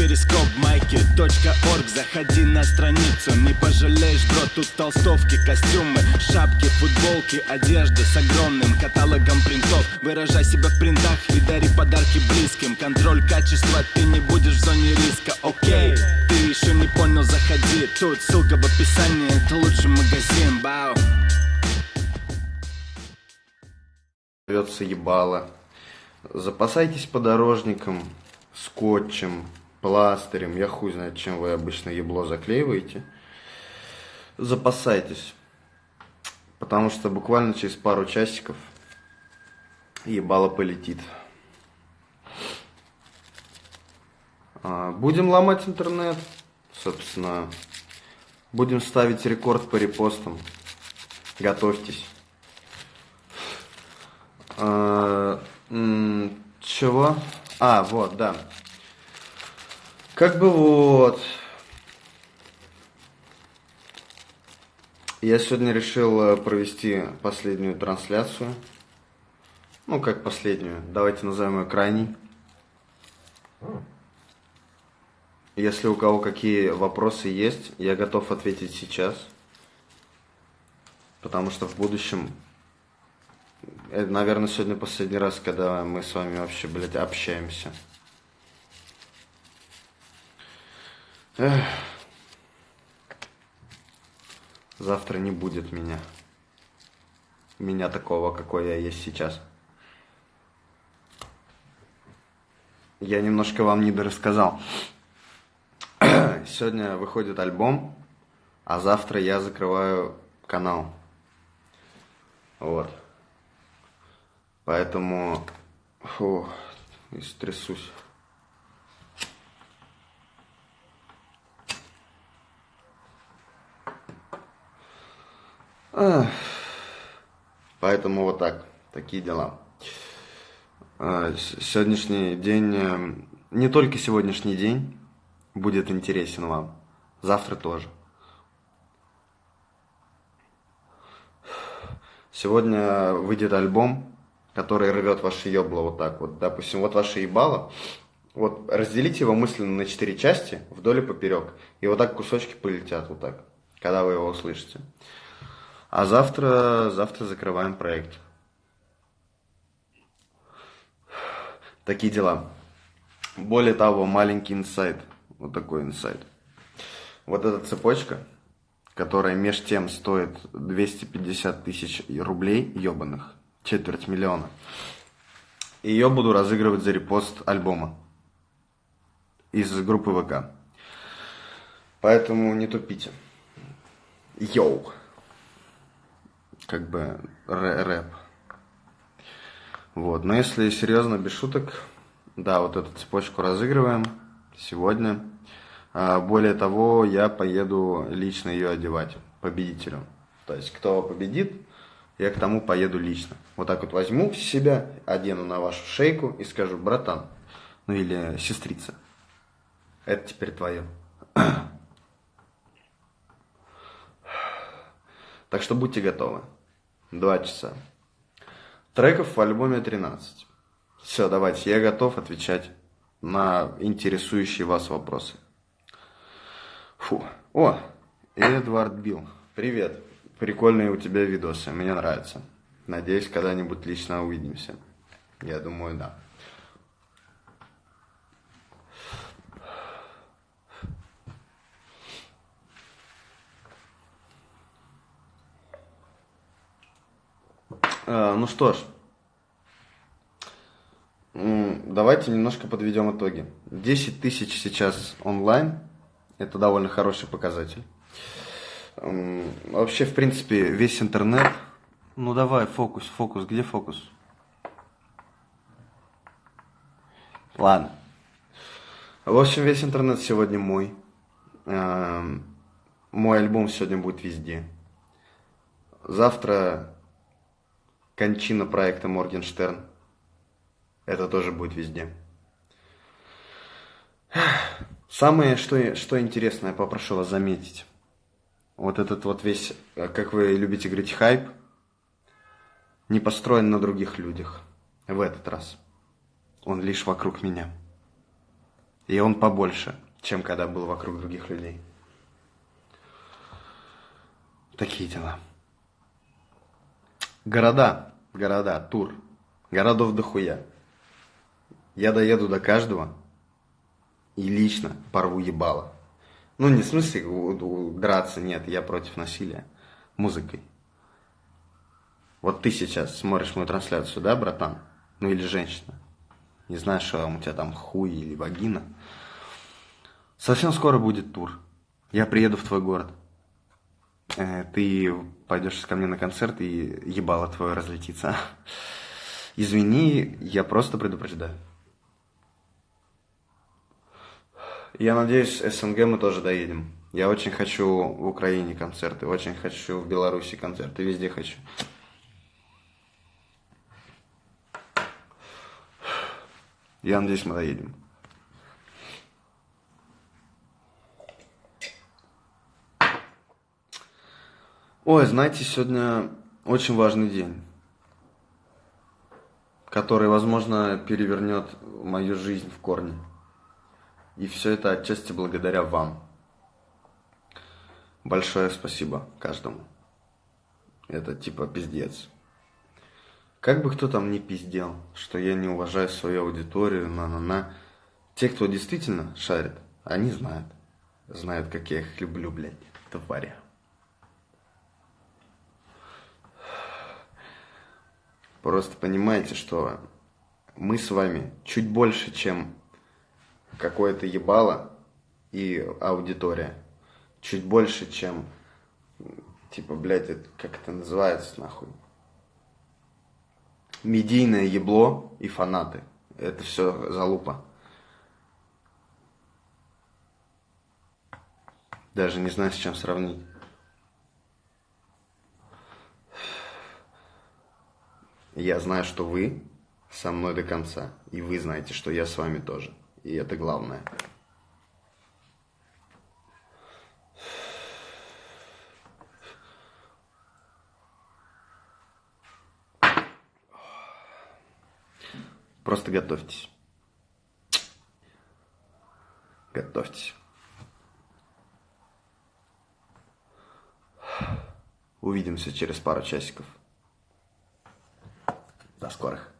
перископ майки .орг. Заходи на страницу, не пожалеешь, бро Тут толстовки, костюмы, шапки, футболки Одежда с огромным каталогом принтов. Выражай себя в принтах и дари подарки близким. Контроль качества, ты не будешь в зоне риска, окей Ты еще не понял, заходи. Тут ссылка в описании, это лучший магазин, бау рвется ебало. Запасайтесь подорожником, скотчем, пластырем. Я хуй знает, чем вы обычно ебло заклеиваете. Запасайтесь. Потому что буквально через пару часиков ебало полетит. А, будем ломать интернет. Собственно, будем ставить рекорд по репостам. Готовьтесь. А, чего? А, вот, да. Как бы вот. Я сегодня решил э, провести последнюю трансляцию. Ну, как последнюю. Давайте назовем ее крайней. Если у кого какие вопросы есть, я готов ответить сейчас. Потому что в будущем это, наверное, сегодня последний раз, когда мы с вами вообще, блядь, общаемся. Эх. Завтра не будет меня. Меня такого, какой я есть сейчас. Я немножко вам не дорассказал. Сегодня выходит альбом, а завтра я закрываю канал. Вот. Поэтому, фу, истрясусь. Поэтому вот так, такие дела. А, сегодняшний день, э, не только сегодняшний день будет интересен вам, завтра тоже. Сегодня выйдет альбом который рвет ваше ебло вот так вот. Допустим, вот ваше ебало, вот разделите его мысленно на четыре части, вдоль и поперек. И вот так кусочки полетят вот так, когда вы его услышите. А завтра, завтра закрываем проект. Такие дела. Более того, маленький инсайт. Вот такой инсайт. Вот эта цепочка, которая меж тем стоит 250 тысяч рублей ебаных, четверть миллиона. Ее буду разыгрывать за репост альбома из группы ВК. Поэтому не тупите. Йоу. Как бы рэп. Вот. Но если серьезно, без шуток, да, вот эту цепочку разыгрываем сегодня. А, более того, я поеду лично ее одевать победителю. То есть, кто победит, я к тому поеду лично. Вот так вот возьму себя, одену на вашу шейку и скажу, братан, ну или сестрица, это теперь твое. Так что будьте готовы. Два часа. Треков в альбоме 13. Все, давайте, я готов отвечать на интересующие вас вопросы. Фу. О, Эдвард Билл. Привет. Прикольные у тебя видосы, мне нравится. Надеюсь, когда-нибудь лично увидимся. Я думаю, да. Ну что ж, давайте немножко подведем итоги. 10 тысяч сейчас онлайн, это довольно хороший показатель. Вообще, в принципе, весь интернет... Ну давай, фокус, фокус, где фокус? Ладно. В общем, весь интернет сегодня мой. Мой альбом сегодня будет везде. Завтра кончина проекта Моргенштерн. Это тоже будет везде. Самое, что, что интересное, попрошу вас заметить вот этот вот весь, э, как вы любите говорить, хайп, не построен на других людях в этот раз. Он лишь вокруг меня. И он побольше, чем когда был вокруг других людей. Такие дела. Города, города, тур. Городов дохуя. Я доеду до каждого и лично порву ебало. Ну, не в смысле драться, нет, я против насилия. Музыкой. Вот ты сейчас смотришь мою трансляцию, да, братан? Ну или женщина. Не знаю, что у тебя там хуй или вагина. Совсем скоро будет тур. Я приеду в твой город. Э, ты пойдешь ко мне на концерт и ебало твое разлетится. Извини, я просто предупреждаю. Я надеюсь, СНГ мы тоже доедем. Я очень хочу в Украине концерты, очень хочу в Беларуси концерты, везде хочу. Я надеюсь, мы доедем. Ой, знаете, сегодня очень важный день, который, возможно, перевернет мою жизнь в корне. И все это отчасти благодаря вам. Большое спасибо каждому. Это типа пиздец. Как бы кто там ни пиздел, что я не уважаю свою аудиторию, на-на-на. Те, кто действительно шарит, они знают. Знают, как я их люблю, блядь, тваря. Просто понимаете, что мы с вами чуть больше, чем какое-то ебало и аудитория. Чуть больше, чем, типа, блядь, это, как это называется, нахуй? медийное ебло и фанаты. Это все залупа. Даже не знаю, с чем сравнить. Я знаю, что вы со мной до конца. И вы знаете, что я с вами тоже. И это главное. Просто готовьтесь. Готовьтесь. Увидимся через пару часиков. Скорых.